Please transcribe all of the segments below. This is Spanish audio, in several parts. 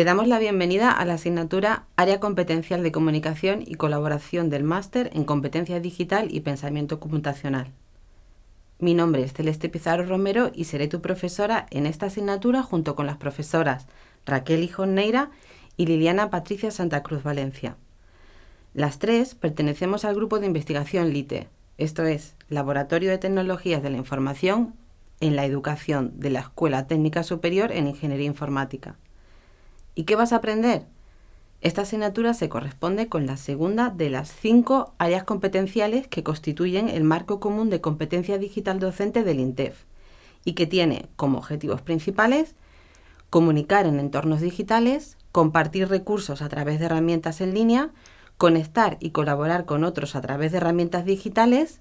Te damos la bienvenida a la asignatura Área Competencial de Comunicación y Colaboración del Máster en Competencia Digital y Pensamiento Computacional. Mi nombre es Celeste Pizarro Romero y seré tu profesora en esta asignatura junto con las profesoras Raquel Hijoneira y Liliana Patricia Santa Cruz Valencia. Las tres pertenecemos al grupo de investigación LITE, esto es, Laboratorio de Tecnologías de la Información en la Educación de la Escuela Técnica Superior en Ingeniería Informática. ¿Y qué vas a aprender? Esta asignatura se corresponde con la segunda de las cinco áreas competenciales que constituyen el marco común de competencia digital docente del INTEF y que tiene como objetivos principales comunicar en entornos digitales, compartir recursos a través de herramientas en línea, conectar y colaborar con otros a través de herramientas digitales,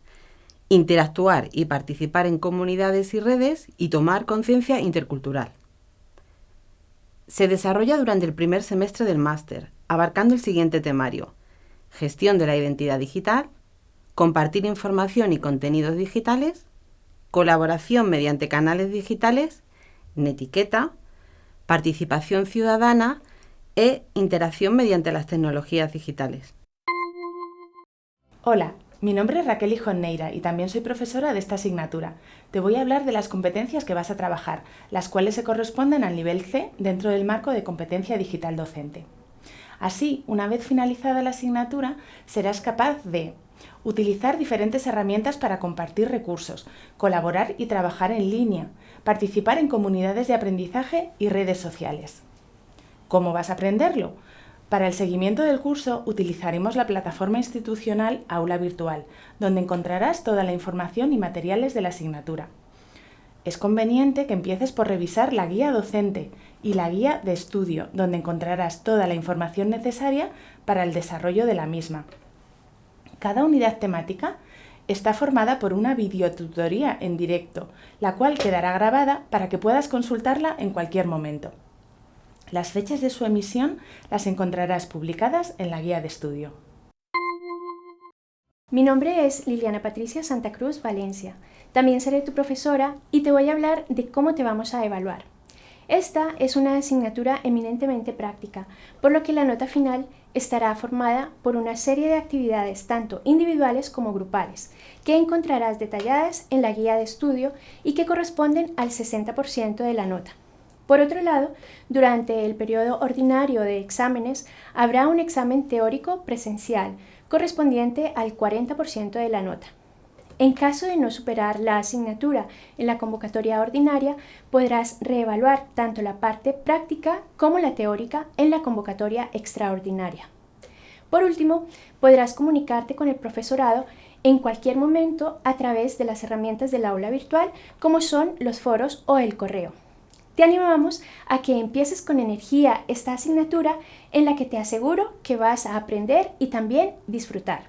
interactuar y participar en comunidades y redes y tomar conciencia intercultural. Se desarrolla durante el primer semestre del máster, abarcando el siguiente temario. Gestión de la identidad digital, compartir información y contenidos digitales, colaboración mediante canales digitales, netiqueta, participación ciudadana e interacción mediante las tecnologías digitales. Hola, mi nombre es Raquel Hijoneira y también soy profesora de esta asignatura. Te voy a hablar de las competencias que vas a trabajar, las cuales se corresponden al nivel C dentro del marco de competencia digital docente. Así, una vez finalizada la asignatura, serás capaz de utilizar diferentes herramientas para compartir recursos, colaborar y trabajar en línea, participar en comunidades de aprendizaje y redes sociales. ¿Cómo vas a aprenderlo? Para el seguimiento del curso utilizaremos la plataforma institucional Aula Virtual, donde encontrarás toda la información y materiales de la asignatura. Es conveniente que empieces por revisar la guía docente y la guía de estudio, donde encontrarás toda la información necesaria para el desarrollo de la misma. Cada unidad temática está formada por una videotutoría en directo, la cual quedará grabada para que puedas consultarla en cualquier momento. Las fechas de su emisión las encontrarás publicadas en la guía de estudio. Mi nombre es Liliana Patricia Santa Cruz Valencia. También seré tu profesora y te voy a hablar de cómo te vamos a evaluar. Esta es una asignatura eminentemente práctica, por lo que la nota final estará formada por una serie de actividades tanto individuales como grupales, que encontrarás detalladas en la guía de estudio y que corresponden al 60% de la nota. Por otro lado, durante el periodo ordinario de exámenes habrá un examen teórico presencial correspondiente al 40% de la nota. En caso de no superar la asignatura en la convocatoria ordinaria, podrás reevaluar tanto la parte práctica como la teórica en la convocatoria extraordinaria. Por último, podrás comunicarte con el profesorado en cualquier momento a través de las herramientas del aula virtual como son los foros o el correo. Te animamos a que empieces con energía esta asignatura en la que te aseguro que vas a aprender y también disfrutar.